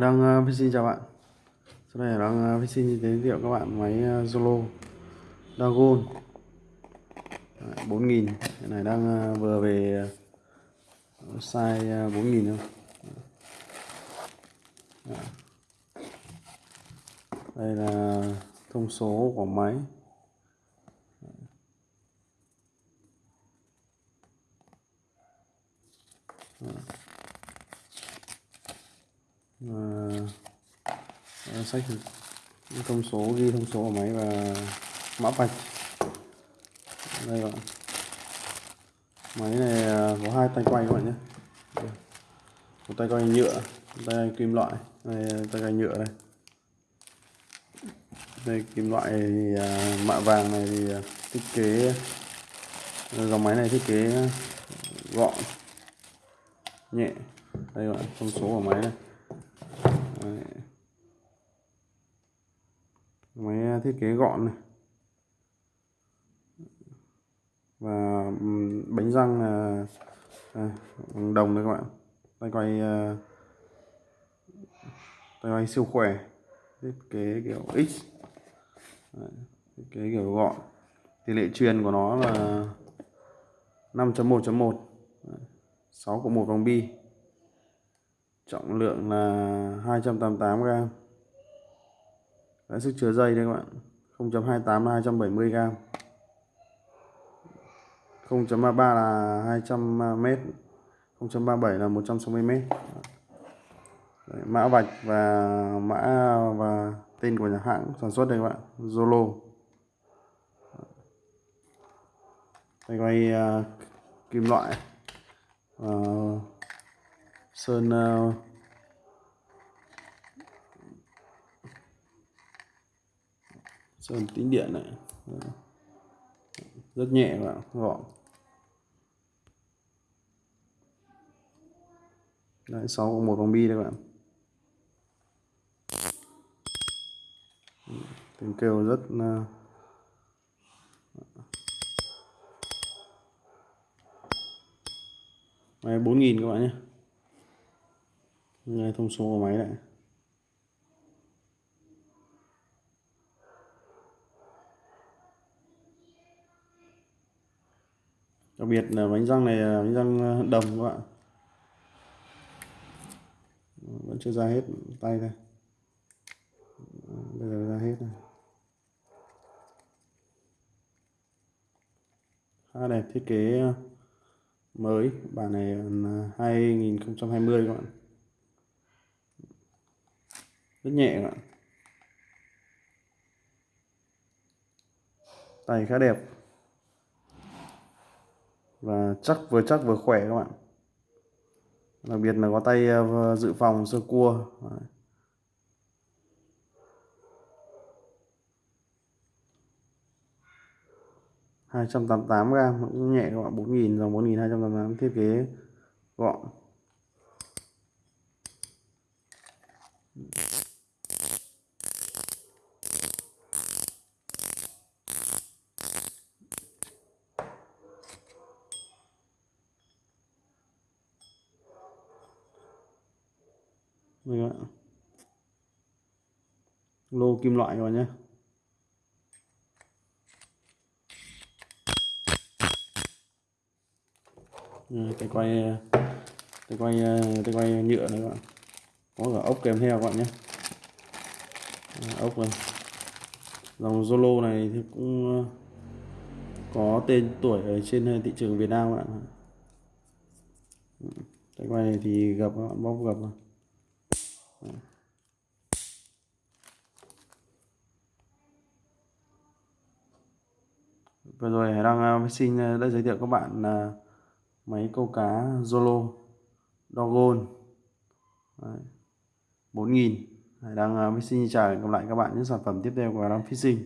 đang uh, xin chào bạn. Sau đây đang uh, xin giới thiệu các bạn máy uh, Zolo Dragon. 4000 cái này đang vừa về size 4000 thôi. Đây là thông số của máy. Và sách thông số ghi thông số của máy và mã vạch. Đây bạn. Máy này à, có hai tay quay các bạn nhé. Một tay quay nhựa một tay kim loại đây tay quay nhựa đây. Đây kim loại thì à, mạ vàng này thì à, thiết kế à, dòng máy này thiết kế gọn nhẹ. Đây bạn thông số của máy này. Đấy. máy à, thiết kế gọn này. Và bánh răng là à, đồng đấy các bạn. Tay quay à, tay quay siêu khỏe. Thiết kế kiểu x. Đấy, thiết kế kiểu gọn. Tỷ lệ truyền của nó là 5.1.1 6 của 1 vòng bi trọng lượng là 288 gram. Đấy, sức chứa dây đây các bạn 0.28 là 270 gram. 0.33 là 200 m 0.37 là 160 m Đấy, mã vạch và mã và tên của nhà hãng sản xuất đây các bạn Zolo. Đây quay uh, kim loại uh, sơn now sơn tính điện này. Ờ, rất nhẹ và gọn. Đấy sáu một vòng bi đây bạn. Tiếng kêu rất uh, máy 4000 các bạn nhé. Nghe thông số của máy lại đặc biệt là bánh răng này là bánh răng ờ, đồng các bạn. Ờ, vẫn chưa ra hết tay đây. Ờ, bây giờ ra hết này khá đẹp thiết kế mới. Bản này là 2020 các bạn rất nhẹ các bạn. Tay khá đẹp. Và chắc vừa chắc vừa khỏe các bạn. Đặc biệt là có tay ờ, dự phòng sơ cua. Đấy. hai trăm tám tám gram, cũng nhẹ các bạn. bốn nghìn, dòng bốn nghìn hai trăm tám tám thiết kế gọn. Đây các bạn. Lô kim loại các bạn nhé. Tay quay tay quay tay quay nhựa này các bạn. Có cả ốc kèm theo các bạn nhé. Ốc này dòng Zolo này thì cũng ờ, có tên tuổi ở trên ờ, thị trường Việt Nam các bạn tay quay này thì gặp các bạn bóc gặp vừa rồi Hải đăng à, xin à, đã giới thiệu các bạn là máy câu cá Zolo Dogon. 4000 Hải đang à, xin chào và hẹn gặp lại các bạn những sản phẩm tiếp theo của Hải đăng Fishing.